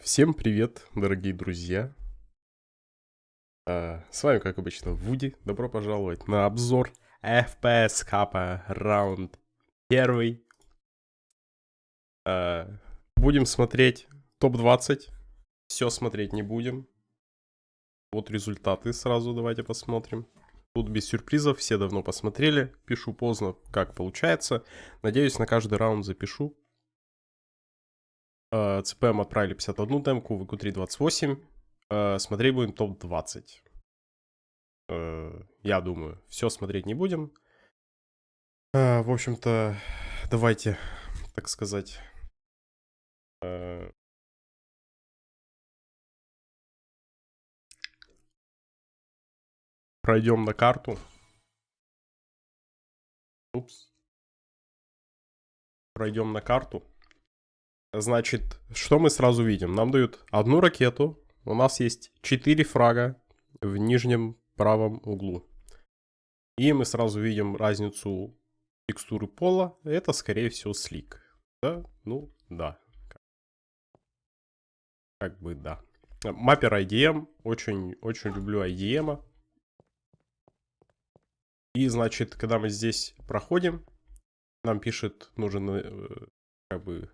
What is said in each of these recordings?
Всем привет, дорогие друзья. А, с вами, как обычно, Вуди. Добро пожаловать на обзор FPS Капа раунд первый. А, будем смотреть топ-20. Все смотреть не будем. Вот результаты сразу давайте посмотрим. Тут без сюрпризов, все давно посмотрели. Пишу поздно, как получается. Надеюсь, на каждый раунд запишу. Э, ЦПМ отправили 51 демку, ВК3 28. Э, смотреть будем топ-20. Э, я думаю, все смотреть не будем. В общем-то, давайте, так сказать... Пройдем на карту. Упс. Пройдем на карту. Значит, что мы сразу видим? Нам дают одну ракету. У нас есть 4 фрага в нижнем правом углу. И мы сразу видим разницу текстуры пола. Это, скорее всего, слик. Да? Ну, да. Как бы, да. Маппер IDM. Очень, очень люблю IDM. И, значит, когда мы здесь проходим, нам пишет, нужен, э, как бы,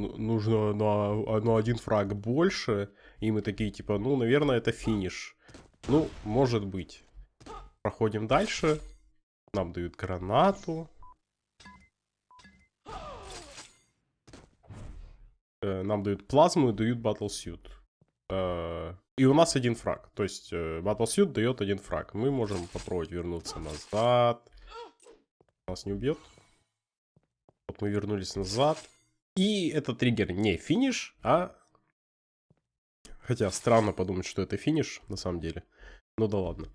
нужно на, на один фраг больше, и мы такие, типа, ну, наверное, это финиш. Ну, может быть. Проходим дальше. Нам дают гранату. Э, нам дают плазму и дают батлсьют. Э, и у нас один фраг. То есть батлсьют дает один фраг. Мы можем попробовать вернуться назад. Нас не убьет. Вот мы вернулись назад. И этот триггер не финиш, а... Хотя странно подумать, что это финиш на самом деле. Ну да ладно.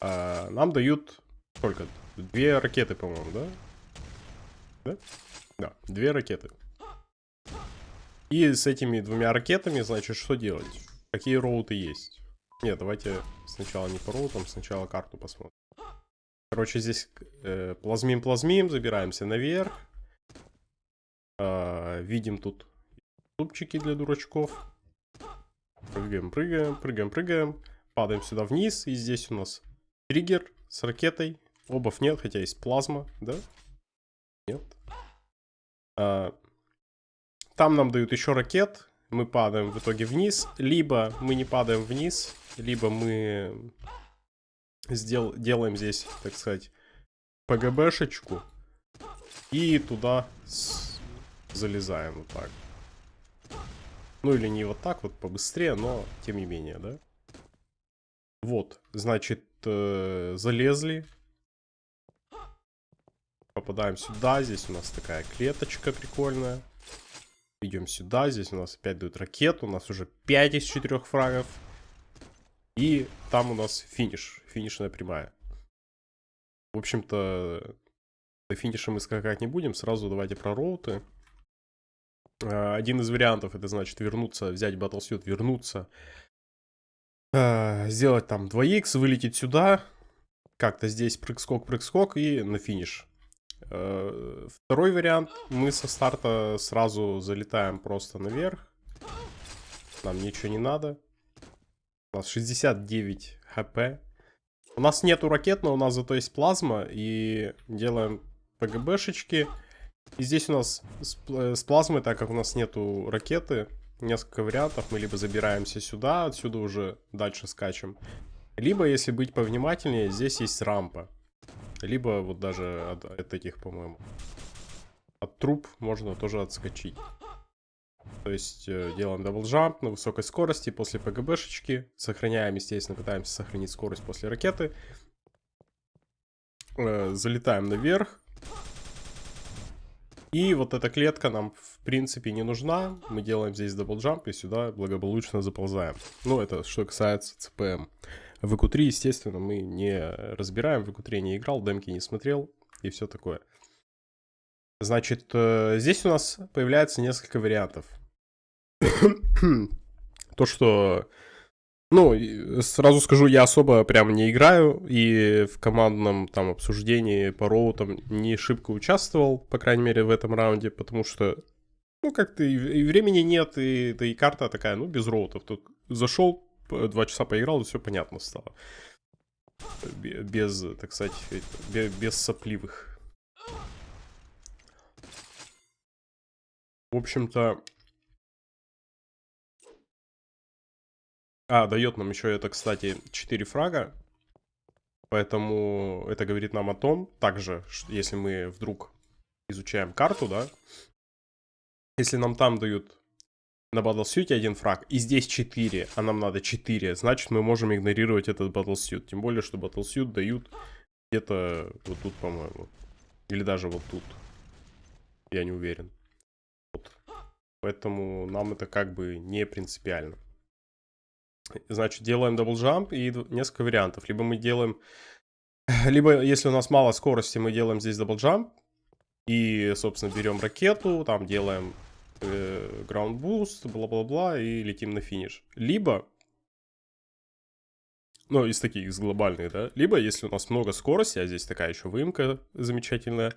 А, нам дают сколько? Две ракеты, по-моему, да? Да? Да, две ракеты. И с этими двумя ракетами, значит, что делать? Какие роуты есть? Нет, давайте сначала не по роутам, сначала карту посмотрим. Короче, здесь э, плазмим-плазмим, забираемся наверх. А, видим тут зубчики для дурачков. Прыгаем, прыгаем, прыгаем, прыгаем. Падаем сюда вниз. И здесь у нас триггер с ракетой. Обов нет, хотя есть плазма, да? Нет. А, там нам дают еще ракет. Мы падаем в итоге вниз. Либо мы не падаем вниз, либо мы сдел делаем здесь, так сказать, ПГБшечку. И туда залезаем вот так. Ну или не вот так вот, побыстрее, но тем не менее, да? Вот, значит, э, залезли. Попадаем сюда, здесь у нас такая клеточка прикольная. Идем сюда, здесь у нас опять дают ракету, у нас уже 5 из 4 фрагов. И там у нас финиш, финишная прямая. В общем-то, до финиша мы скакать не будем, сразу давайте про роуты. Э, один из вариантов, это значит вернуться, взять Battlesuit, вернуться, э, сделать там 2х, вылететь сюда, как-то здесь прыг-скок, прыг-скок и на финиш. Э, второй вариант, мы со старта сразу залетаем просто наверх, нам ничего не надо. У нас 69 хп. У нас нету ракет, но у нас зато есть плазма, и делаем ПГБшечки. И здесь у нас с, э, с плазмой, так как у нас нету ракеты, несколько вариантов. Мы либо забираемся сюда, отсюда уже дальше скачем. Либо, если быть повнимательнее, здесь есть рампа. Либо вот даже от, от этих, по-моему. От труб можно тоже отскочить. То есть э, делаем double jump на высокой скорости после ПГБшечки. Сохраняем, естественно, пытаемся сохранить скорость после ракеты. Э, залетаем наверх. И вот эта клетка нам в принципе не нужна. Мы делаем здесь double jump и сюда благополучно заползаем. Ну, это что касается ЦПМ. VQ3, естественно, мы не разбираем. VQ3 не играл, демки не смотрел и все такое. Значит, э, здесь у нас появляется несколько вариантов. То, что ну, сразу скажу, я особо прям не играю, и в командном там обсуждении по роутам не шибко участвовал, по крайней мере, в этом раунде, потому что Ну, как-то и, времени нет, и, да и карта такая, ну, без роутов. Тут зашел, два часа поиграл, и все понятно стало. Без, так сказать, без, без сопливых. В общем-то... А, дает нам еще это, кстати, 4 фрага. Поэтому это говорит нам о том, также, если мы вдруг изучаем карту, да, если нам там дают на Battlesuit один фраг, и здесь 4, а нам надо 4, значит мы можем игнорировать этот Battlesuit. Тем более, что Battlesuit дают где-то вот тут, по-моему. Или даже вот тут. Я не уверен. Вот. Поэтому нам это как бы не принципиально. Значит, делаем double jump и несколько вариантов. Либо мы делаем... Либо, если у нас мало скорости, мы делаем здесь double jump. И, собственно, берем ракету, там делаем э, ground boost, бла-бла-бла, и летим на финиш. Либо, ну, из таких, из глобальных, да, либо, если у нас много скорости, а здесь такая еще выемка замечательная,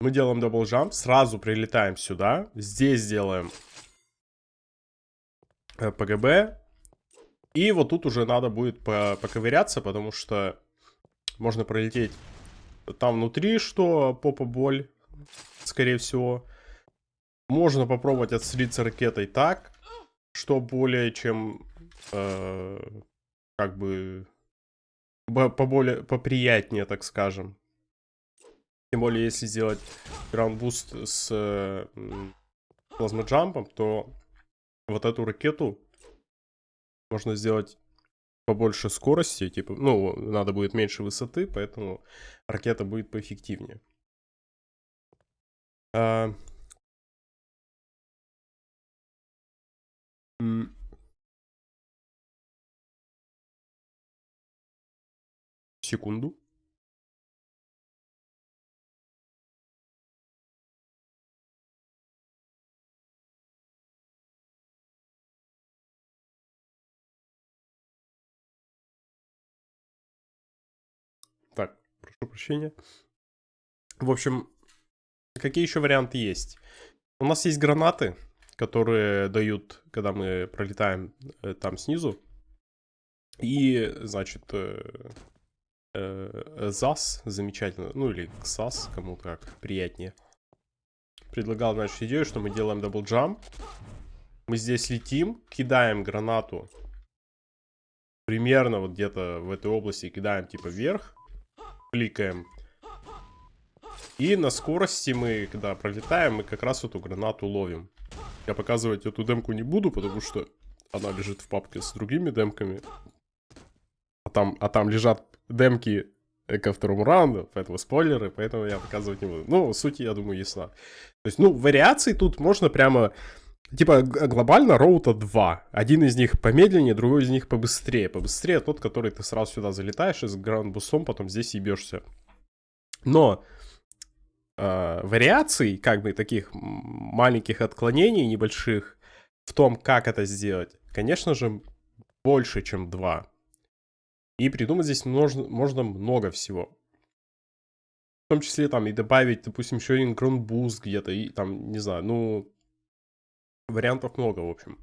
мы делаем double jump, сразу прилетаем сюда, здесь делаем ПГБ, и вот тут уже надо будет поковыряться, потому что можно пролететь там внутри, что попаболь, скорее всего. Можно попробовать отстрелиться ракетой так, что более чем, э, как бы, поболее, поприятнее, так скажем. Тем более, если сделать ground boost с э, плазмоджампом, то вот эту ракету можно сделать побольше скорости, типа, ну, надо будет меньше высоты, поэтому ракета будет поэффективнее. А... Секунду. Прошу прощения. В общем, какие еще варианты есть? У нас есть гранаты, которые дают, когда мы пролетаем э, там снизу. И, значит, э, э, ЗАС замечательно, ну или КСАС, кому как приятнее. Предлагал, значит, идею, что мы делаем double jump. Мы здесь летим, кидаем гранату примерно вот где-то в этой области, кидаем типа вверх кликаем. И на скорости мы, когда пролетаем, мы как раз эту гранату ловим. Я показывать эту демку не буду, потому что она лежит в папке с другими демками. А там, а там лежат демки ко второму раунду, поэтому спойлеры, поэтому я показывать не буду. Ну, суть, я думаю, ясна. То есть, ну, вариаций тут можно прямо... Типа, глобально роута два. Один из них помедленнее, другой из них побыстрее. Побыстрее тот, который ты сразу сюда залетаешь и с граундбустом потом здесь ебешься. Но э, вариаций, как бы таких маленьких отклонений небольших в том, как это сделать, конечно же, больше, чем два. И придумать здесь можно, можно много всего. В том числе там и добавить, допустим, еще один граундбуст где-то, и там, не знаю, ну, Вариантов много, в общем.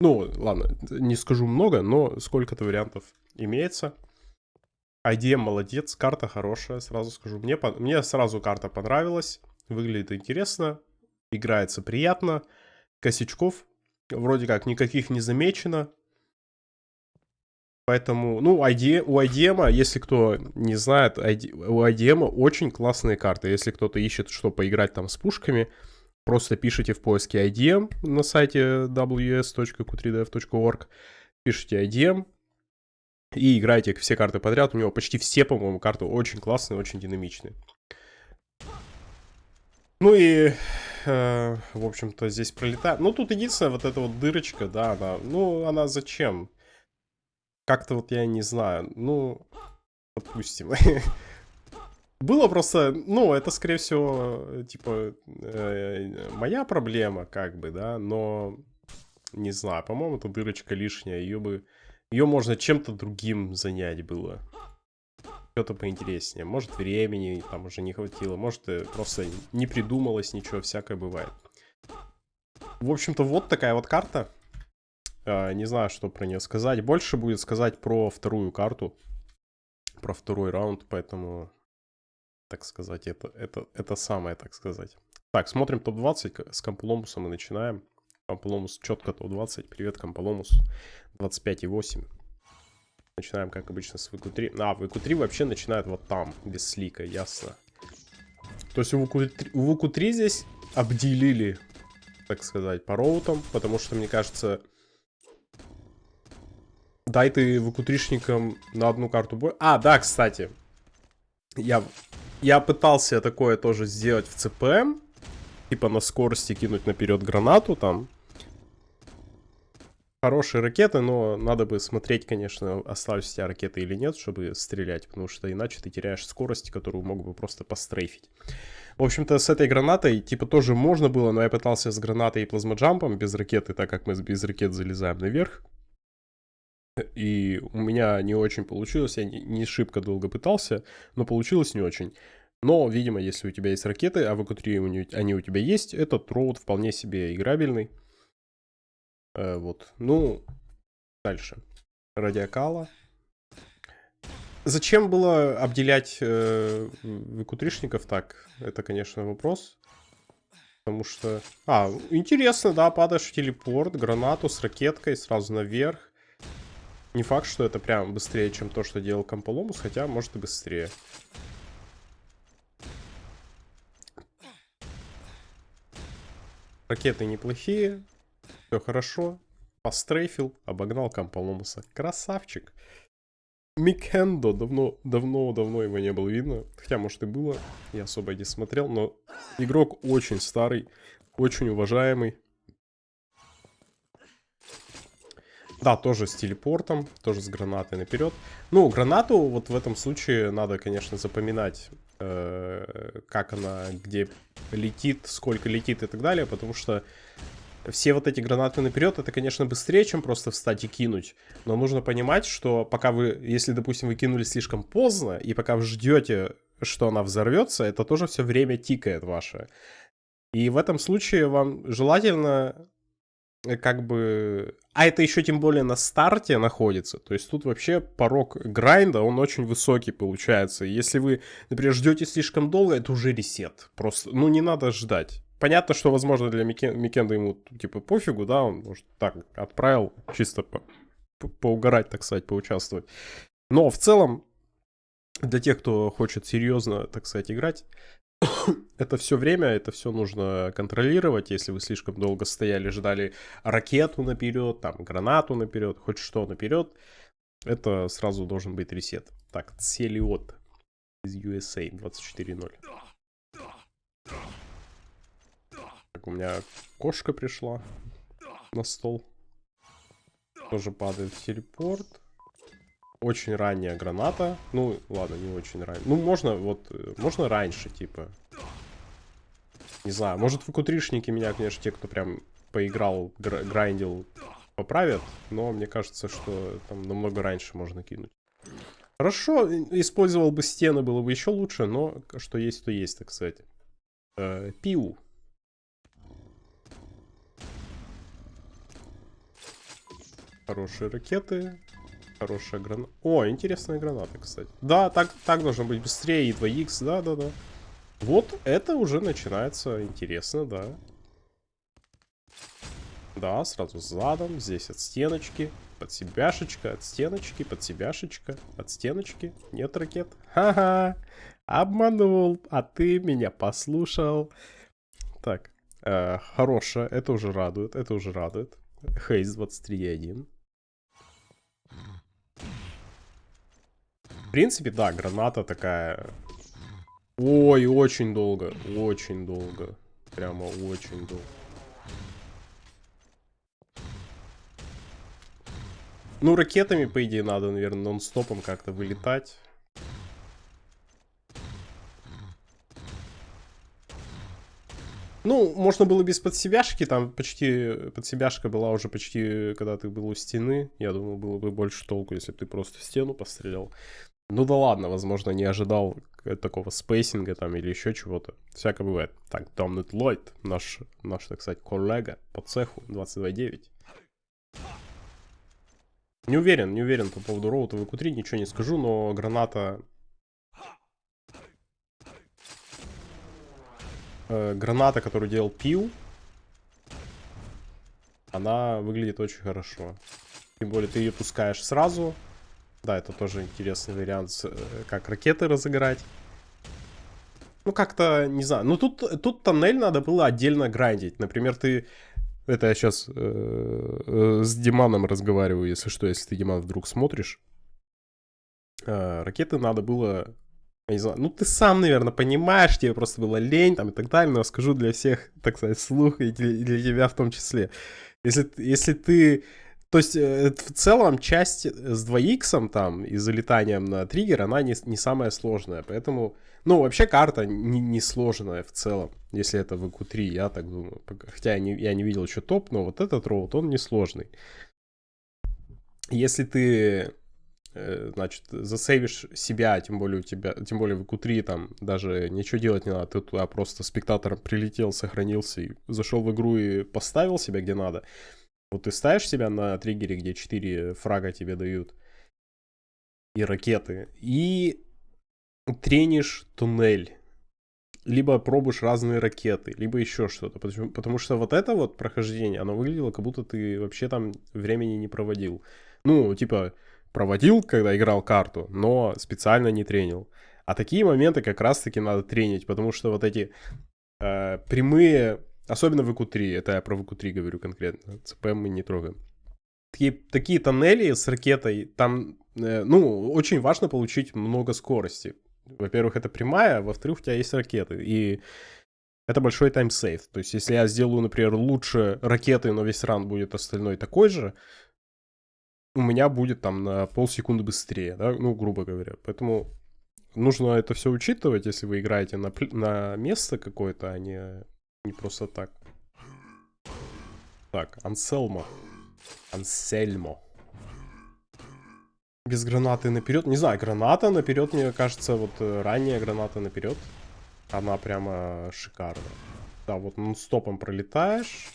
Ну, ладно, не скажу много, но сколько-то вариантов имеется. IDM молодец, карта хорошая, сразу скажу. Мне, мне сразу карта понравилась, выглядит интересно, играется приятно. Косячков вроде как никаких не замечено. Поэтому, ну, ID, у IDM, если кто не знает, ID, у IDM очень классные карты. Если кто-то ищет, что поиграть там с пушками, Просто пишите в поиске IDM на сайте ws.q3dev.org, пишите IDM и играете все карты подряд. У него почти все, по-моему, карты очень классные, очень динамичные. Ну и, э, в общем-то, здесь пролетает. Ну, тут единственная вот эта вот дырочка, да, она, ну, она зачем? Как-то вот я не знаю, ну, допустим. Было просто, ну, это, скорее всего, типа, э, моя проблема, как бы, да, но, не знаю, по-моему, эта дырочка лишняя, ее бы, ее можно чем-то другим занять было. Что-то поинтереснее. Может, времени там уже не хватило, может, э, просто не придумалось ничего, всякое бывает. В общем-то, вот такая вот карта. А, не знаю, что про нее сказать. Больше будет сказать про вторую карту. Про второй раунд, поэтому, так сказать, это, это, это самое, так сказать. Так, смотрим топ-20. С Кампуломусом мы начинаем. Кампуломус четко топ-20. Привет, Кампуломус. 25,8. Начинаем, как обычно, с ВК-3. А, ВК-3 вообще начинает вот там, без слика, ясно. То есть у ВК-3 здесь обделили, так сказать, по роутам, потому что, мне кажется, дай ты ВК-3шникам на одну карту бой. А, да, кстати, я, я пытался такое тоже сделать в ЦПМ, типа на скорости кинуть наперед гранату там, хорошие ракеты, но надо бы смотреть, конечно, остались у тебя ракеты или нет, чтобы стрелять, потому что иначе ты теряешь скорость, которую мог бы просто пострейфить. В общем-то, с этой гранатой, типа, тоже можно было, но я пытался с гранатой и плазмоджампом без ракеты, так как мы без ракет залезаем наверх. И у меня не очень получилось, я не шибко долго пытался, но получилось не очень. Но, видимо, если у тебя есть ракеты, а в ЭК-3 они у тебя есть, этот роут вполне себе играбельный. Э, вот. Ну, дальше. Радиокала. Зачем было обделять э, выкутришников так? Это, конечно, вопрос. Потому что... А, интересно, да, падаешь в телепорт, гранату с ракеткой сразу наверх. Не факт, что это прям быстрее, чем то, что делал Комполомус, хотя, может, и быстрее. Ракеты неплохие, все хорошо. Пострейфил, обогнал Камполомуса. Красавчик. Микендо. Давно, давно, давно его не было видно. Хотя, может и было. Я особо не смотрел. Но игрок очень старый. Очень уважаемый. Да, тоже с телепортом, тоже с гранатой наперед. Ну, гранату вот в этом случае надо, конечно, запоминать, э, как она, где летит, сколько летит и так далее, потому что все вот эти гранаты наперед, это, конечно, быстрее, чем просто встать и кинуть. Но нужно понимать, что пока вы, если, допустим, вы кинули слишком поздно, и пока вы ждете, что она взорвется, это тоже все время тикает ваше. И в этом случае вам желательно как бы... А это еще тем более на старте находится. То есть тут вообще порог grind а, он очень высокий получается. Если вы, например, ждете слишком долго, это уже reset. Просто, ну не надо ждать понятно, что, возможно, для Микен, Микенда ему, типа, пофигу, да, он, может, так, отправил, чисто по, по, поугарать, так сказать, поучаствовать. Но в целом, для тех, кто хочет серьезно, так сказать, играть, это все время, это все нужно контролировать. Если вы слишком долго стояли, ждали ракету наперед, там, гранату наперед, хоть что наперед, это сразу должен быть ресет. Так, Целиот из USA 24.0 у меня кошка пришла на стол. Тоже падает в телепорт. Очень ранняя граната. Ну, ладно, не очень ранняя. Ну, можно вот, можно раньше, типа. Не знаю, может выкутришники меня, конечно, те, кто прям поиграл, грайндил, поправят. Но мне кажется, что там намного раньше можно кинуть. Хорошо, использовал бы стены, было бы еще лучше, но что есть, то есть, так сказать. Э, пиу. Хорошие ракеты. Хорошая граната. О, интересная граната, кстати. Да, так, так должно быть быстрее. И 2х, да-да-да. Вот это уже начинается интересно, да. Да, сразу задом. Здесь от стеночки. Под себяшечка, от стеночки, под себяшечка, от стеночки. Нет ракет. Ха-ха. Обманул, а ты меня послушал. Так, э, хорошая. Это уже радует, это уже радует. Хейз 23.1. принципе, да, граната такая... Ой, очень долго, очень долго. Прямо очень долго. Ну, ракетами, по идее, надо, наверное, нон-стопом как-то вылетать. Ну, можно было без подсебяшки, там почти подсебяшка была уже почти, когда ты был у стены. Я думаю, было бы больше толку, если бы ты просто в стену пострелял. Ну да ладно, возможно, не ожидал такого спейсинга там или еще чего-то. Всякое бывает. Так, Домнет Ллойд, наш, наш, так сказать, коллега по цеху 22.9. Не уверен, не уверен по поводу роута в q ничего не скажу, но граната... Э, граната, которую делал Пил, она выглядит очень хорошо. Тем более ты ее пускаешь сразу. Да, это тоже интересный вариант, э, как ракеты разыграть. Ну, как-то, не знаю. Ну, тут, тут тоннель надо было отдельно грандить. Например, ты это я сейчас э, э, с Диманом разговариваю, если что, если ты, Диман, вдруг смотришь. Ракеты надо было... Не знаю, ну ты сам, наверное, понимаешь, тебе просто было лень там и так далее, но скажу для всех, так сказать, слух и для, для тебя в том числе. Если, если ты то есть, э, в целом, часть с 2х там и залетанием на триггер, она не, не самая сложная. Поэтому, ну, вообще карта не, не сложная в целом, если это в q 3 я так думаю. Хотя я не, я не видел еще топ, но вот этот роут, он не сложный. Если ты, э, значит, засейвишь себя, тем более у тебя, тем более в q 3 там даже ничего делать не надо, ты туда просто спектатором прилетел, сохранился и зашел в игру и поставил себя где надо, вот ты ставишь себя на триггере, где 4 фрага тебе дают, и ракеты, и тренишь туннель. Либо пробуешь разные ракеты, либо еще что-то. Потому, потому что вот это вот прохождение, оно выглядело, как будто ты вообще там времени не проводил. Ну, типа, проводил, когда играл карту, но специально не тренил. А такие моменты как раз-таки надо тренить, потому что вот эти э, прямые Особенно в ИКУ-3, это я про ИКУ-3 говорю конкретно, ЦПМ мы не трогаем. Такие, такие тоннели с ракетой, там, э, ну, очень важно получить много скорости. Во-первых, это прямая, во-вторых, у тебя есть ракеты, и это большой таймсейв. То есть, если я сделаю, например, лучше ракеты, но весь ран будет остальной такой же, у меня будет там на полсекунды быстрее, да, ну, грубо говоря. Поэтому нужно это все учитывать, если вы играете на, на место какое-то, а не не просто так. Так, Анселмо. Ансельмо. Без гранаты наперед. Не знаю, граната наперед, мне кажется, вот э, ранняя граната наперед. Она прямо шикарная. Да, вот стопом пролетаешь.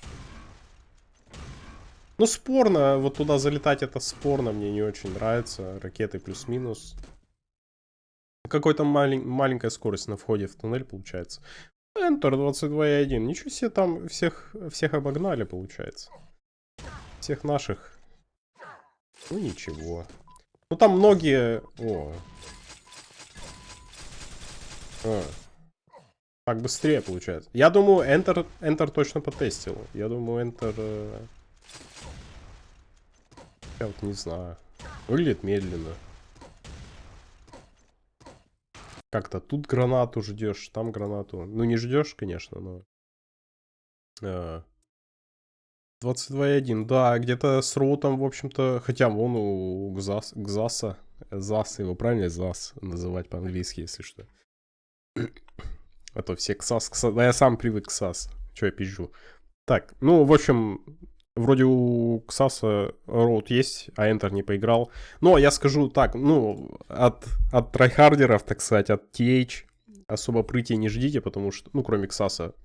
Ну, спорно. Вот туда залетать это спорно. Мне не очень нравится. Ракеты плюс-минус. Какой-то малень маленькая скорость на входе в туннель получается. Enter 22.1. Ничего себе, там всех, всех обогнали, получается. Всех наших. Ну, ничего. Ну, там многие... О. А. Так быстрее получается. Я думаю, Enter, Enter точно потестил. Я думаю, Enter... Э, я вот не знаю. Выглядит медленно. Как-то тут гранату ждешь, там гранату. Ну, не ждешь, конечно, но... А... 22.1, да, где-то с роутом, в общем-то, хотя вон у Гзас, Гзаса, Зас, его правильно Зас называть по-английски, если что. А то все Ксас, Ксас, да я сам привык к Сас, что я пизжу. Так, ну, в общем, Вроде у Ксаса route есть, а Enter не поиграл. Но я скажу так, ну, от, от tryharder ов, так сказать, от TH особо прыти не ждите, потому что, ну, кроме Ксаса,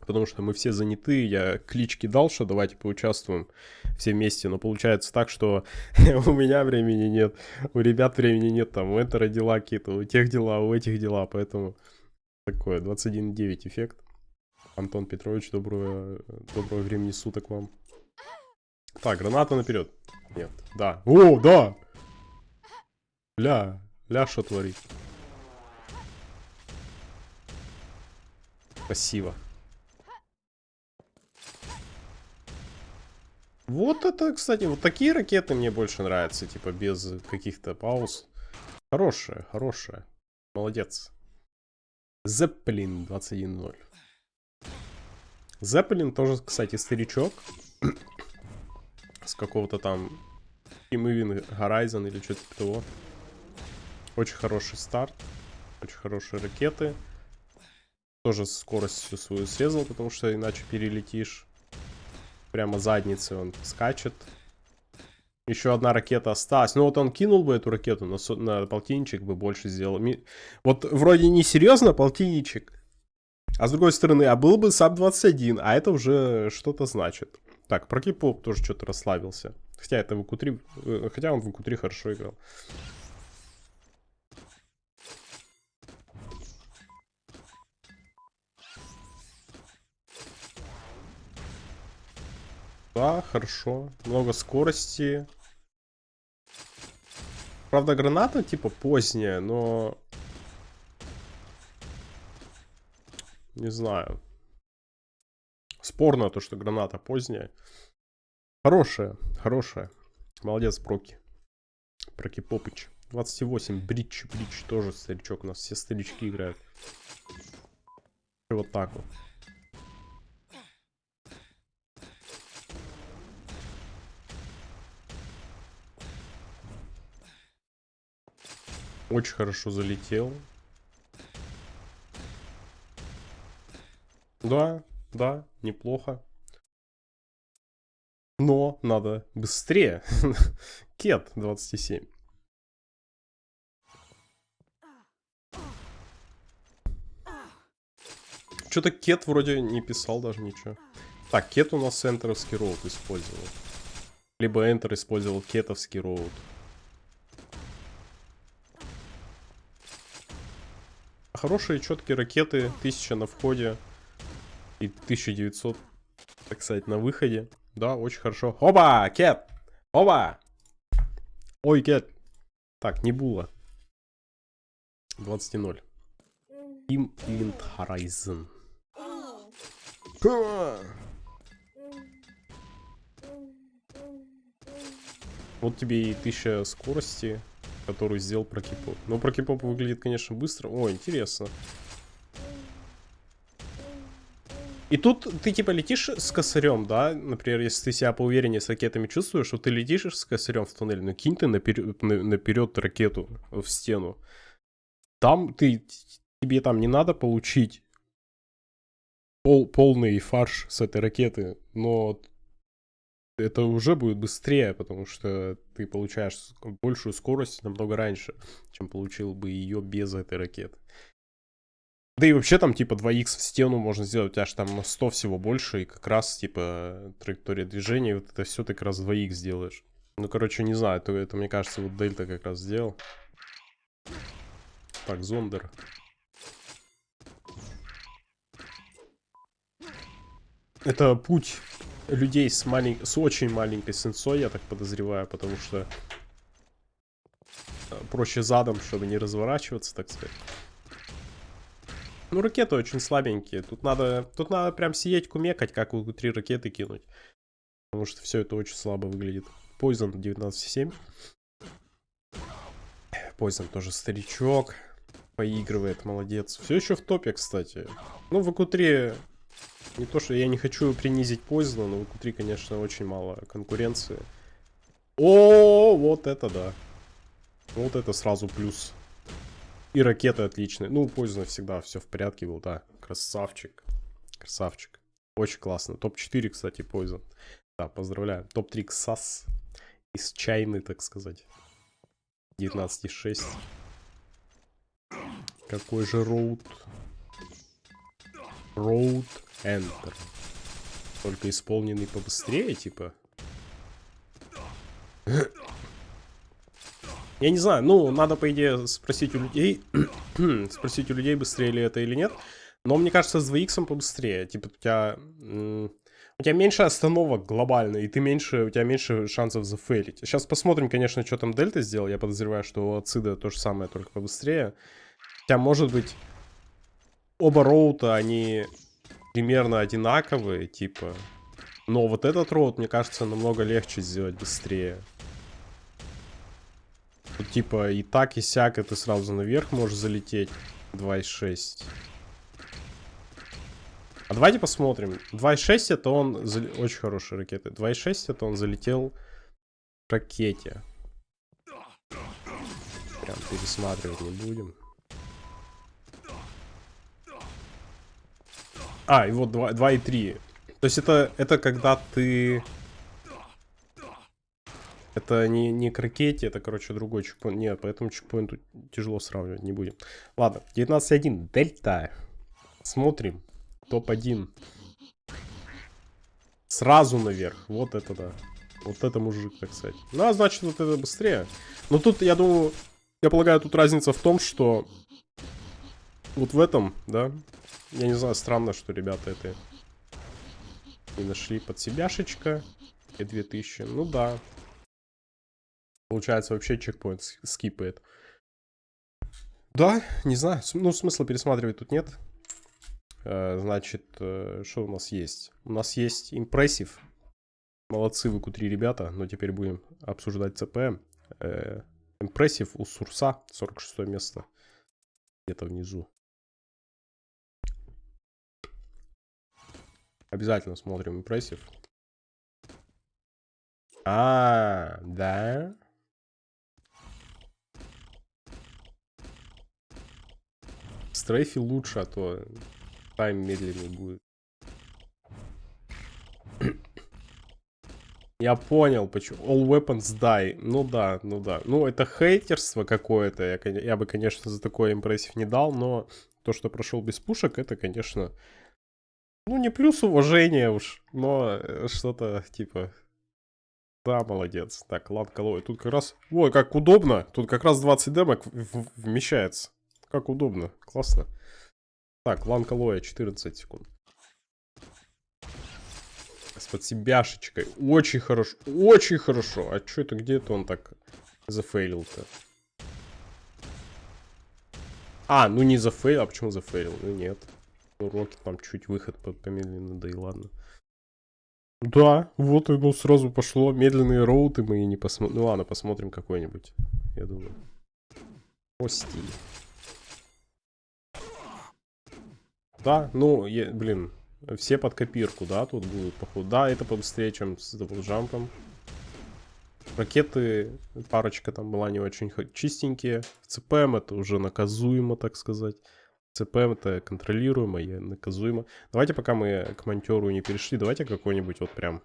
потому что мы все заняты, я клич кидал, что давайте поучаствуем все вместе, но получается так, что у меня времени нет, у ребят времени нет, там, у Энтера дела какие-то, у тех дела, у этих дела, поэтому такое, 21.9 эффект. Антон Петрович, доброго, доброго времени суток вам. Так, граната наперед. Нет, да. О, да! Ля, ля, что творит? Спасибо. Вот это, кстати, вот такие ракеты мне больше нравятся, типа без каких-то пауз. Хорошая, хорошая. Молодец. Зеппелин 21.0. Зеппелин тоже, кстати, старичок. С какого-то там Event Horizon или что-то типа того. Очень хороший старт. Очень хорошие ракеты. Тоже скорость всю свою срезал, потому что иначе перелетишь. Прямо задницей он скачет. Еще одна ракета осталась. Ну вот он кинул бы эту ракету на, на полтинничек бы больше сделал. Вот вроде не серьезно полтинничек. А с другой стороны, а был бы sub 21, а это уже что-то значит. Так, про кипоп тоже что-то расслабился. Хотя это VQ э, хотя он VQ хорошо играл. Да, хорошо. Много скорости. Правда, граната типа поздняя, но... Не знаю. Спорно то, что граната поздняя. Хорошая, хорошая. Молодец, Проки. Проки Попыч. 28, Бридж, Бридж тоже старичок. У нас все старички играют. И вот так вот. Очень хорошо залетел. Да, да, неплохо. Но надо быстрее. Кет 27. Что-то Кет вроде не писал даже ничего. Так, Кет у нас энтеровский роут использовал. Либо Enter использовал кетовский роут. Хорошие четкие ракеты, 1000 на входе и 1900, так сказать, на выходе. Да, очень хорошо. Оба, Кет! Оба! Ой, Кет. Так, не было. 20-0. Team Event Horizon. Вот тебе и 1000 скорости, которую сделал Прокипоп. Но Прокипоп выглядит, конечно, быстро. О, интересно. И тут ты типа летишь с косарем, да? Например, если ты себя поувереннее с ракетами чувствуешь, что ты летишь с косарем в туннеле, ну кинь ты наперед, на- наперед ракету в стену. Там ты, тебе там не надо получить пол, полный фарш с этой ракеты, но это уже будет быстрее, потому что ты получаешь большую скорость намного раньше, чем получил бы ее без этой ракеты. Да и вообще там типа 2х в стену можно сделать, у тебя аж там на 100 всего больше, и как раз типа траектория движения, вот это все ты как раз 2х сделаешь. Ну, короче, не знаю, это, это мне кажется, вот Дельта как раз сделал. Так, Зондер. Это путь людей с, малень... с очень маленькой сенсой, я так подозреваю, потому что э, проще задом, чтобы не разворачиваться, так сказать. Ну, ракеты очень слабенькие. Тут надо, тут надо прям сидеть кумекать, как три ракеты кинуть. Потому что все это очень слабо выглядит. Poison 19.7. Poison тоже старичок. Поигрывает, молодец. Все еще в топе, кстати. Ну, в АКУ-3... Не то, что я не хочу принизить Poison, но в АКУ-3, конечно, очень мало конкуренции. О, вот это да. Вот это сразу плюс. И ракеты отличные. Ну, Poison всегда все в порядке был, да. Красавчик. Красавчик. Очень классно. Топ-4, кстати, Poison. Да, поздравляю. Топ-3 КСАС. Из чайны, так сказать. 19,6. Какой же роут? Роут Enter. Только исполненный побыстрее, типа. Я не знаю, ну, надо, по идее, спросить у людей, спросить у людей, быстрее ли это или нет. Но мне кажется, с 2х побыстрее. Типа, у тебя... У тебя меньше остановок глобально, и ты меньше, у тебя меньше шансов зафейлить. Сейчас посмотрим, конечно, что там Дельта сделал. Я подозреваю, что у Ацида то же самое, только побыстрее. Хотя, может быть, оба роута, они примерно одинаковые, типа. Но вот этот роут, мне кажется, намного легче сделать быстрее. Тут, типа, и так, и сяк, и ты сразу наверх можешь залететь. 2,6. А давайте посмотрим. 2,6 это он... зал- Очень хорошие ракеты. 2,6 это он залетел в ракете. Прям пересматривать не будем. А, и вот 2, 2,3. То есть это, это когда ты... Это не, не ракете, это, короче, другой чекпоинт. Нет, поэтому чекпоинт тяжело сравнивать не будем. Ладно, 19.1. Дельта. Смотрим. Топ-1. Сразу наверх. Вот это да. Вот это мужик, так сказать. Ну, а значит, вот это быстрее. Но тут, я думаю, я полагаю, тут разница в том, что вот в этом, да, я не знаю, странно, что ребята это не нашли под себяшечка и 2000. Ну да. Получается, вообще чекпоинт скипает. Да, не знаю. Ну, смысла пересматривать тут нет. Э, значит, э, что у нас есть? У нас есть импрессив. Молодцы вы Q3 ребята, но теперь будем обсуждать ЦП. Импрессив у Сурса, 46 место. Где-то внизу. Обязательно смотрим импрессив. А, да. Стрейфи лучше, а то тайм медленнее будет. Я понял, почему. All weapons die. Ну да, ну да. Ну, это хейтерство какое-то. Я, я бы, конечно, за такой импрессив не дал, но то, что прошел без пушек, это, конечно... Ну, не плюс уважения уж, но э, что-то типа... Да, молодец. Так, лан колой. Тут как раз... Ой, как удобно. Тут как раз 20 демок вмещается. Как удобно. Классно. Так, лан колоя 14 секунд с подсебяшечкой. Очень хорошо. Очень хорошо. А что это? Где это он так зафейлил-то? А, ну не зафейл. А почему зафейлил? Ну нет. Ну, rocket там чуть выход помедленный, да и ладно. Да, вот оно сразу пошло. Медленные route ы мы и не посмотрим. Ну ладно, посмотрим какой-нибудь. Я думаю. Прости. Да, ну, я, блин, все под копирку, да, тут будут, походу. Да, это побыстрее, чем с double jump ом. Ракеты, парочка там была не очень чистенькие. ЦПМ это уже наказуемо, так сказать. ЦПМ это контролируемо и наказуемо. Давайте, пока мы к монтеру не перешли, давайте какой-нибудь вот прям...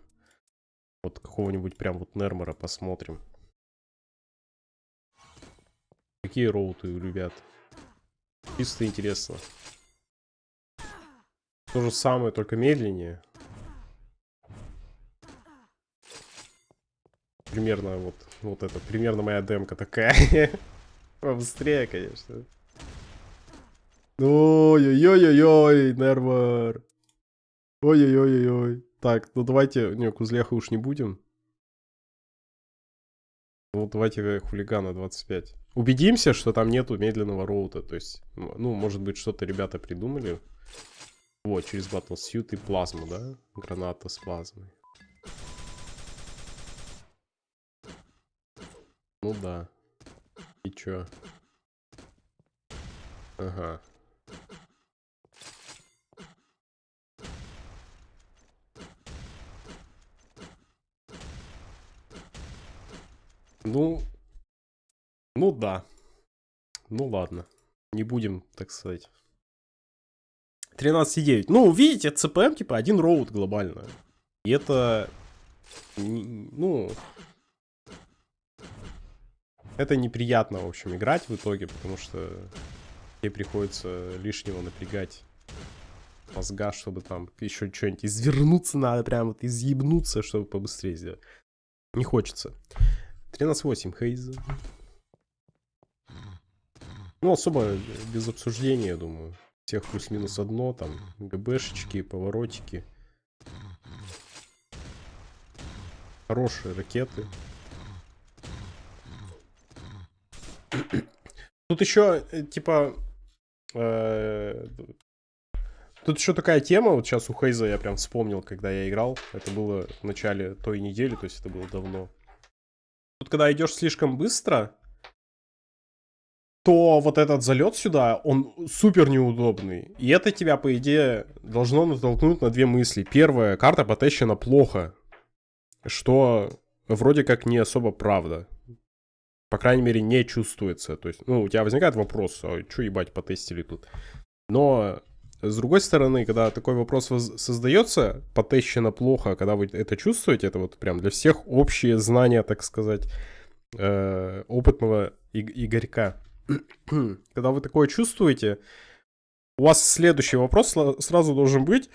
Вот какого-нибудь прям вот Нермора посмотрим. Какие роуты у ребят? Чисто интересно. То же самое, только медленнее. Примерно вот, вот это, примерно моя демка такая. Побыстрее, конечно. Ой-ой-ой-ой, нервор. Ой-ой-ой-ой. Так, ну давайте, не, кузляха уж не будем. Ну, давайте хулигана 25. Убедимся, что там нету медленного роута. То есть, ну, может быть, что-то ребята придумали. Вот, через Battlesuit и плазму, да? Граната с плазмой. Ну да. И чё? Ага. Ну, ну да. Ну ладно. Не будем, так сказать, 13,9. Ну, видите, CPM типа один роут глобально. И это, ну, это неприятно, в общем, играть в итоге, потому что тебе приходится лишнего напрягать мозга, чтобы там еще что-нибудь извернуться надо, прям вот изъебнуться, чтобы побыстрее сделать. Не хочется. 13.8 Хейз. Ну, особо без обсуждения, я думаю всех плюс-минус одно, там ГБшечки, поворотики. Хорошие ракеты. Тут еще, э, типа, э, тут еще такая тема, вот сейчас у Хейза я прям вспомнил, когда я играл. Это было в начале той недели, то есть это было давно. Тут когда идешь слишком быстро, то вот этот залет сюда, он супер неудобный. И это тебя, по идее, должно натолкнуть на две мысли. Первая, карта потещена плохо, что вроде как не особо правда. По крайней мере, не чувствуется. То есть, ну, у тебя возникает вопрос, а что ебать потестили тут? Но С другой стороны, когда такой вопрос создается, потещено плохо, когда вы это чувствуете, это вот прям для всех общие знания, так сказать, э, опытного и- Игорька. когда вы такое чувствуете, у вас следующий вопрос сразу должен быть,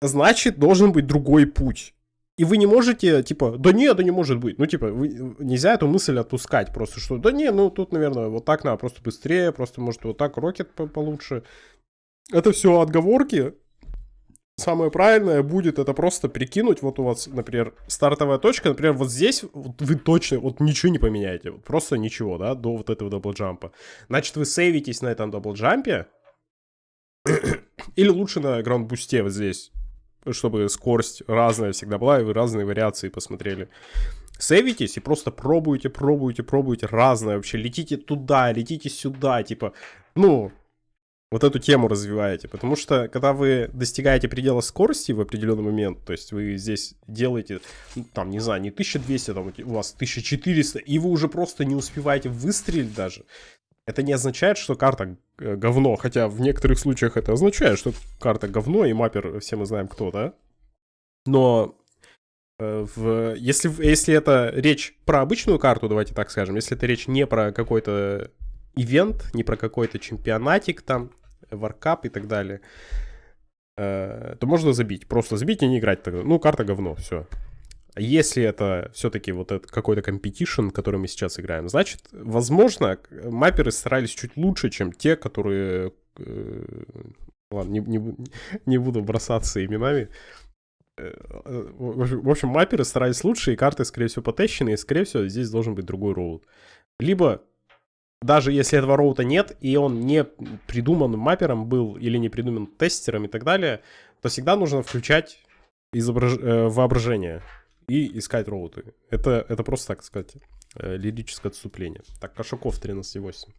значит, должен быть другой путь. И вы не можете, типа, да нет, да не может быть. Ну, типа, вы, нельзя эту мысль отпускать просто, что, да не, ну, тут, наверное, вот так надо, просто быстрее, просто, может, вот так рокет по- получше. Это все отговорки. Самое правильное будет это просто прикинуть, вот у вас, например, стартовая точка, например, вот здесь вот вы точно вот ничего не поменяете, вот просто ничего, да, до вот этого даблджампа. Значит, вы save итесь на этом double jump е, или лучше на ground boost е вот здесь, чтобы скорость разная всегда была, и вы разные вариации посмотрели. Save итесь и просто пробуйте, пробуйте, пробуйте разное вообще. Летите туда, летите сюда, типа, ну, вот эту тему развиваете. Потому что, когда вы достигаете предела скорости в определенный момент, то есть вы здесь делаете, ну, там, не знаю, не 1200, там у вас 1400, и вы уже просто не успеваете выстрелить даже, это не означает, что карта э, говно, хотя в некоторых случаях это означает, что карта говно, и mapper, все мы знаем кто, да? Но э, в, если, если это речь про обычную карту, давайте так скажем, если это речь не про какой-то event, не про какой-то чемпионатик там, warcup и так далее, э, то можно забить. Просто забить и не играть тогда. Ну, карта говно, все. Если это все-таки вот этот какой-то competition, который мы сейчас играем, значит, возможно, мапперы старались чуть лучше, чем те, которые... э, ладно, не, не не буду бросаться именами. Э, В общем- мапперы старались лучше, и карты, скорее всего, потещены, и, скорее всего, здесь должен быть другой роут. Либо, даже если этого роута нет, и он не придуман маппером был, или не придуман тестером и так далее, то всегда нужно включать изображ- э, воображение и искать роуты. Это, это просто, так сказать, э, лирическое отступление. Так, Кошаков 13.8.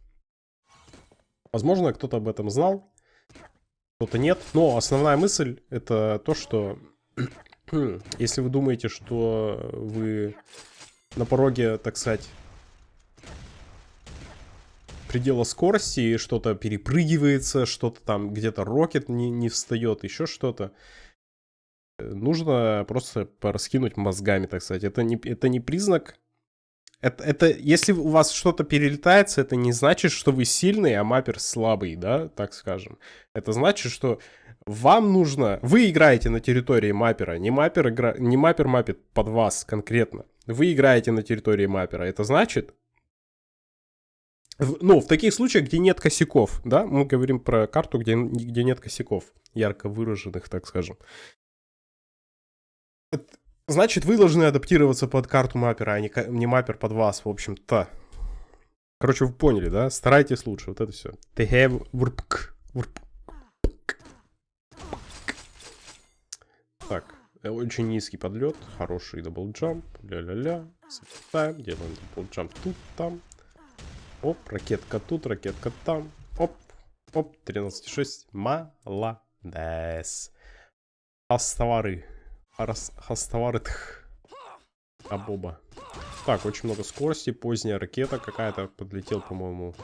Возможно, кто-то об этом знал, кто-то нет. Но основная мысль это то, что если вы думаете, что вы на пороге, так сказать, предела скорости, и что-то перепрыгивается, что-то там где-то рокет не, не встает, еще что-то. Э, Нужно просто пораскинуть мозгами, так сказать. Это не, это не признак... Это, это, если у вас что-то перелетается, это не значит, что вы сильный, а маппер слабый, да, так скажем. Это значит, что вам нужно... Вы играете на территории маппера, не маппер, игра... не маппер маппит под вас конкретно. Вы играете на территории маппера. Это значит, ну, в таких случаях, где нет косяков, да, мы говорим про карту, где, где нет косяков, ярко выраженных, так скажем. Значит, вы должны адаптироваться под карту mapper а, а не, не mapper под вас, в общем-то. Короче, вы поняли, да? Старайтесь лучше, вот это все. Так, э, очень низкий подлет, хороший double jump, ля-ля-ля, запятаем, делаем double jump тут, там, Оп, ракетка тут, ракетка там. Оп, оп, 13,6. Молодец. Хастовары. Хас- Хастовары TH. Абоба. Так, очень много скорости. Поздняя ракета какая-то подлетел, по-моему,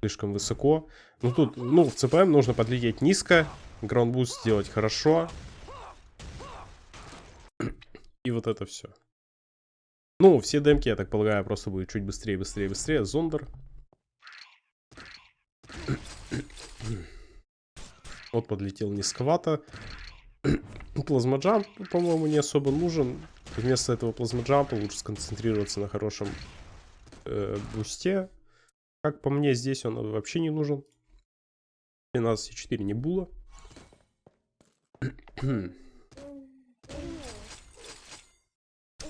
слишком высоко. Ну тут, ну, в CPM нужно подлететь низко. Ground boost сделать хорошо. И вот это все. Ну, все демки, я так полагаю, просто будут чуть быстрее, быстрее, быстрее. Зондер. Вот подлетел низковато. Плазмоджамп, по-моему, не особо нужен. Вместо этого плазмоджампа лучше сконцентрироваться на хорошем э, бусте. Как по мне, здесь он вообще не нужен. 13,4 не было.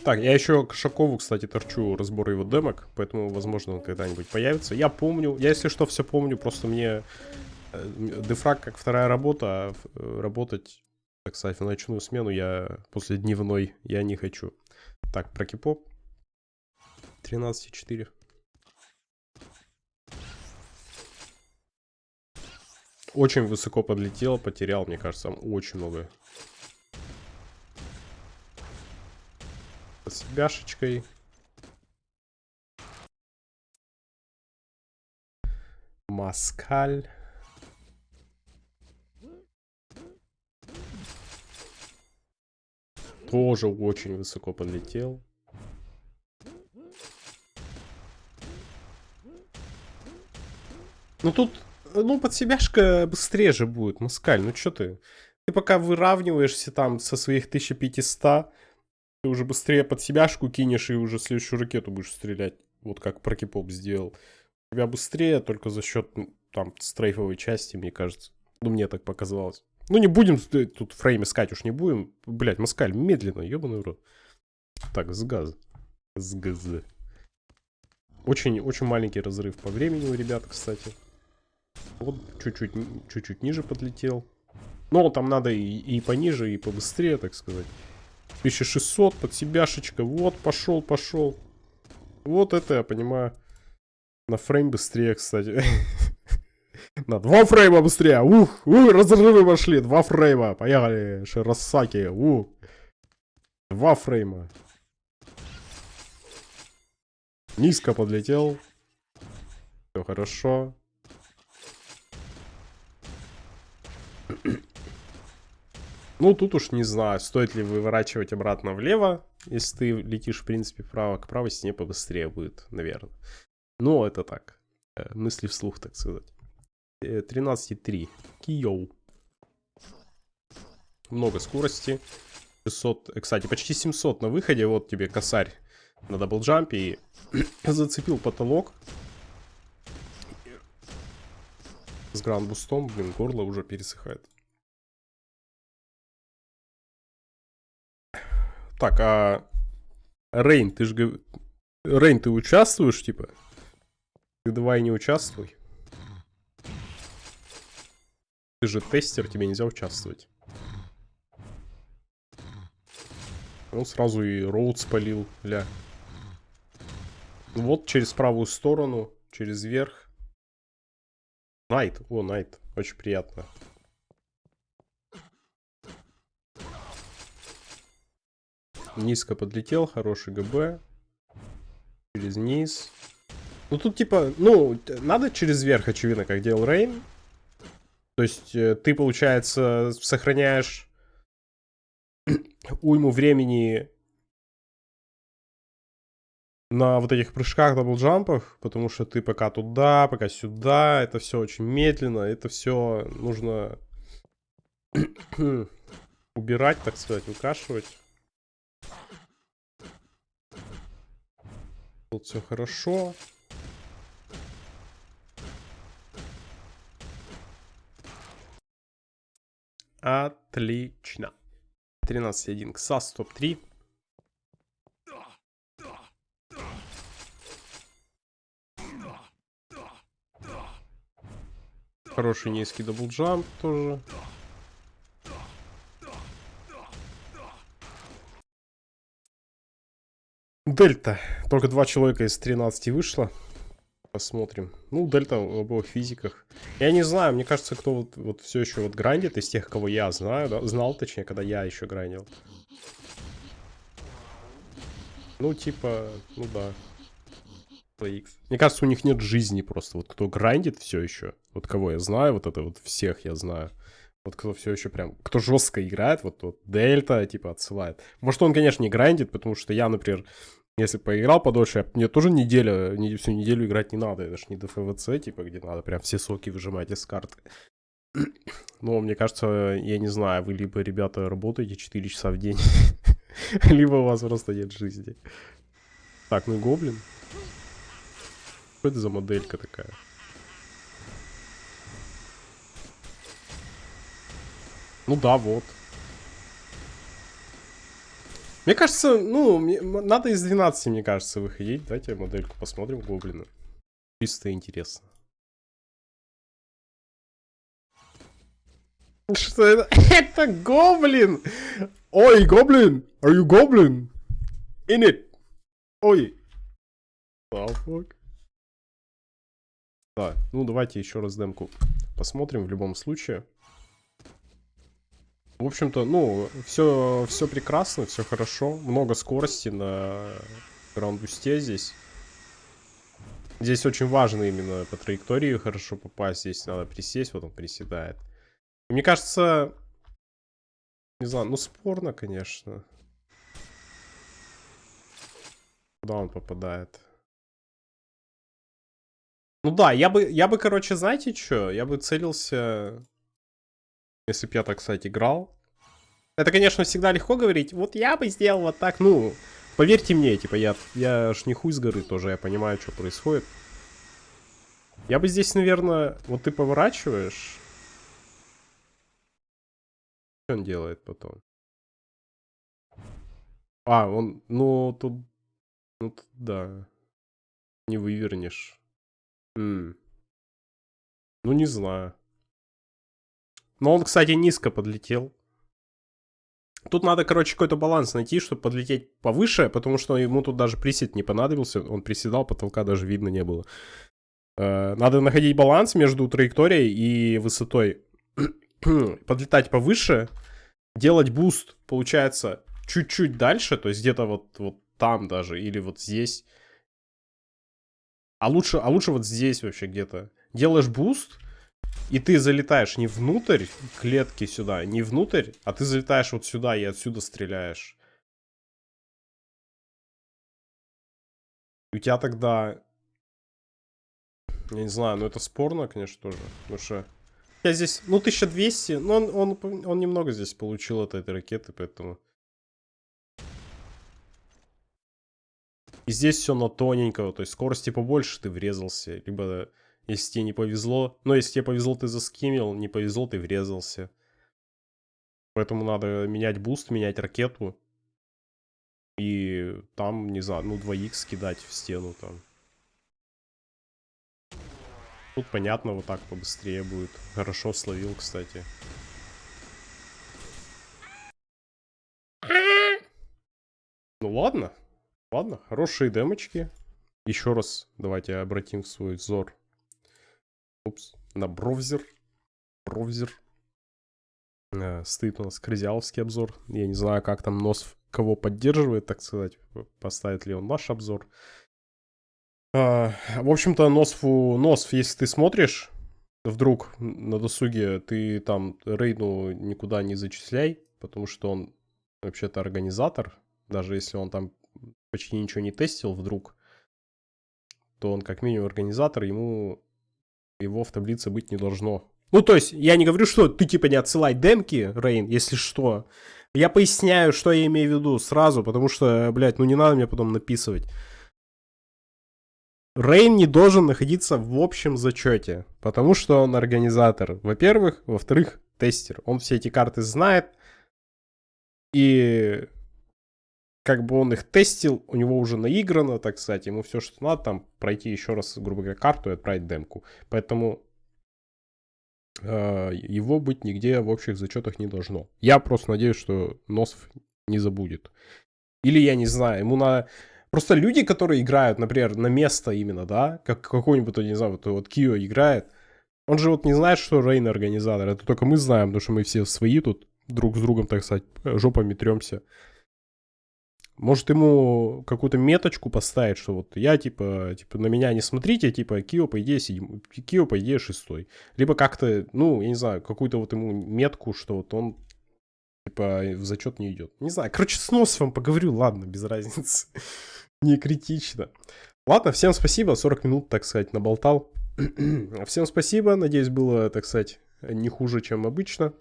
Так, я еще Кошакову, кстати, торчу разбор его демок, поэтому, возможно, он когда-нибудь появится. Я помню, я, если что, все помню, просто мне дефраг как вторая работа, а э, работать, так сказать, в ночную смену я после дневной я не хочу. Так, про кипоп. 13,4. Очень высоко подлетел, потерял, мне кажется, очень много. С бяшечкой. Маскаль. Тоже очень высоко подлетел. Ну тут, ну под себяшка быстрее же будет, Маскаль, ну что ты? Ты пока выравниваешься там со своих 1500, ты уже быстрее под себяшку кинешь и уже следующую ракету будешь стрелять. Вот как Прокипоп сделал. У тебя быстрее только за счет там стрейфовой части, мне кажется. Ну, мне так показалось. Ну, не будем тут фрейм искать, уж не будем. Блять, Маскаль, медленно, ебаный рот. Так, с газа. С газа. Очень, очень маленький разрыв по времени у ребят, кстати. Вот чуть-чуть, чуть-чуть ниже подлетел. Но там надо и, и пониже, и побыстрее, так сказать. 1600 под себяшечка. Вот, пошел, пошел. Вот это я понимаю. На фрейм быстрее, кстати. На два фрейма быстрее. Ух, ух, разрывы пошли. Два фрейма. Поехали. Широсаки. Ух. Два фрейма. Низко подлетел. Все хорошо. Ну, тут уж не знаю, стоит ли выворачивать обратно влево, если ты летишь, в принципе, вправо, к правой стене побыстрее будет, наверное. Но это так, э, мысли вслух, так сказать. 13,3. Э, Киоу. Много скорости. 600, э, кстати, почти 700 на выходе. Вот тебе косарь на double jump е и зацепил потолок. С гранд-бустом, блин, горло уже пересыхает. Так, а... Рейн, ты же... Рейн, ты участвуешь, типа? Давай не участвуй. Ты же тестер, тебе нельзя участвовать. Он сразу и роуд спалил, ля. Вот через правую сторону, через верх. Найт, о, Найт, очень приятно. Низко подлетел, хороший ГБ. Через низ. Ну тут типа, ну, надо через верх, очевидно, как делал Рейн. То есть э, ты, получается, сохраняешь уйму времени на вот этих прыжках, даблджампах, потому что ты пока туда, пока сюда, это все очень медленно, это все нужно убирать, так сказать, выкашивать. Тут все хорошо. Отлично. 13.1 КСАС топ-3. Хороший низкий double jump тоже. Дельта. Только два человека из 13 вышло. Посмотрим. Ну, дельта в обоих физиках. Я не знаю, мне кажется, кто вот, вот все еще вот grind ит из тех, кого я знаю, да? знал, точнее, когда я еще grind ил. Ну, типа, ну да. Мне кажется, у них нет жизни просто. Вот кто грандит все еще, вот кого я знаю, вот это вот всех я знаю. Вот кто все еще прям, кто жестко играет, вот, вот Дельта, типа, отсылает. Может, он, конечно, не грандит, потому что я, например, если поиграл подольше, мне тоже неделя, не, всю неделю играть не надо. Это ж не до ФВЦ, типа, где надо прям все соки выжимать из карты. Но мне кажется, я не знаю, вы либо, ребята, работаете 4 часа в день, либо у вас просто нет жизни. Так, ну гоблин. Что это за моделька такая? Ну да, вот. Мне кажется, ну, мне, надо из 12, мне кажется, выходить. Давайте модельку посмотрим, гоблина. Чисто интересно. Что это? это гоблин! Ой, гоблин! Are you goblin? In it! Ой! Fuck? Да, ну давайте еще раз демку посмотрим в любом случае. В общем-то, ну, все, все прекрасно, все хорошо. Много скорости на граундбусте здесь. Здесь очень важно именно по траектории хорошо попасть. Здесь надо присесть, вот он приседает. мне кажется, не знаю, ну спорно, конечно. Куда он попадает? Ну да, я бы, я бы, короче, знаете что? Я бы целился, если бы я так, кстати, играл. Это, конечно, всегда легко говорить. Вот я бы сделал вот так. Ну, поверьте мне, типа, я, я ж не хуй с горы тоже, я понимаю, что происходит. Я бы здесь, наверное, вот ты поворачиваешь. Что он делает потом? А, он, ну, тут, ну, тут, да. Не вывернешь. М. Ну, не знаю. Но он, кстати, низко подлетел. Тут надо, короче, какой-то баланс найти, чтобы подлететь повыше, потому что ему тут даже присед не понадобился. Он приседал, потолка даже видно не было. Э, надо находить баланс между траекторией и высотой. Подлетать повыше, делать boost, получается, чуть-чуть дальше, то есть где-то вот, вот там даже, или вот здесь. А лучше, а лучше вот здесь вообще где-то. Делаешь boost, и ты залетаешь не внутрь клетки сюда, не внутрь, а ты залетаешь вот сюда и отсюда стреляешь. у тебя тогда... Я не знаю, ну это спорно, конечно, тоже. Потому что... Я здесь, ну, 1200, но он, он, он немного здесь получил от этой ракеты, поэтому... И здесь все на тоненького, то есть скорости побольше ты врезался, либо если тебе не повезло. Но если тебе повезло, ты заскимил, не повезло, ты врезался. Поэтому надо менять boost, менять ракету. И там, не знаю, ну 2х кидать в стену там. Тут понятно, вот так побыстрее будет. Хорошо словил, кстати. Ну ладно. Ладно, хорошие демочки. Еще раз давайте обратим свой взор. Упс, на бровзер. Бровзер. Э, стоит у нас крызяловский обзор. Я не знаю, как там нос кого поддерживает, так сказать. Поставит ли он наш обзор. А, в общем-то, Носфу... Носф, если ты смотришь, вдруг на досуге, ты там Рейну никуда не зачисляй, потому что он вообще-то организатор. Даже если он там почти ничего не тестил вдруг, то он как минимум организатор, ему его в таблице быть не должно. Ну, то есть, я не говорю, что ты типа не отсылай демки, Рейн, если что. Я поясняю, что я имею в виду сразу, потому что, блядь, ну не надо мне потом написывать. Рейн не должен находиться в общем зачете, потому что он организатор, во-первых. Во-вторых, тестер. Он все эти карты знает. И как бы он их тестил, у него уже наиграно, так сказать, ему все, что надо, там, пройти еще раз, грубо говоря, карту и отправить демку. Поэтому э, его быть нигде в общих зачетах не должно. Я просто надеюсь, что Носов не забудет. Или я не знаю, ему на... Просто люди, которые играют, например, на место именно, да, как какой-нибудь, не знаю, вот, вот Кио играет, он же вот не знает, что Рейн организатор. Это только мы знаем, потому что мы все свои тут друг с другом, так сказать, жопами тремся. Может ему какую-то меточку поставить, что вот я типа, типа на меня не смотрите, типа Кио по идее седьмой, Кио по идее шестой. Либо как-то, ну, я не знаю, какую-то вот ему метку, что вот он типа в зачет не идет. Не знаю, короче, с носом поговорю, ладно, без разницы. не критично. Ладно, всем спасибо, 40 минут, так сказать, наболтал. всем спасибо, надеюсь, было, так сказать, не хуже, чем обычно.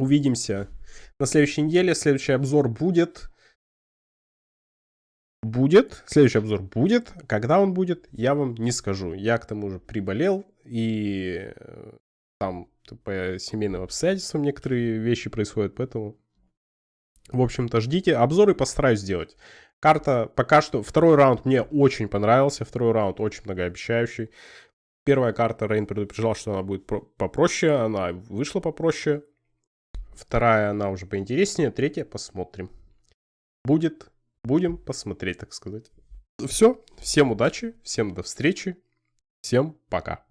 Увидимся на следующей неделе, следующий обзор будет будет, следующий обзор будет. Когда он будет, я вам не скажу. Я к тому же приболел, и э, там по семейным обстоятельствам некоторые вещи происходят, поэтому, в общем-то, ждите. Обзоры постараюсь сделать. Карта пока что... Второй раунд мне очень понравился. Второй раунд очень многообещающий. Первая карта Рейн предупреждал, что она будет попроще. Она вышла попроще. Вторая, она уже поинтереснее. Третья посмотрим. Будет Будем посмотреть, так сказать. Все. Всем удачи, всем до встречи, всем пока.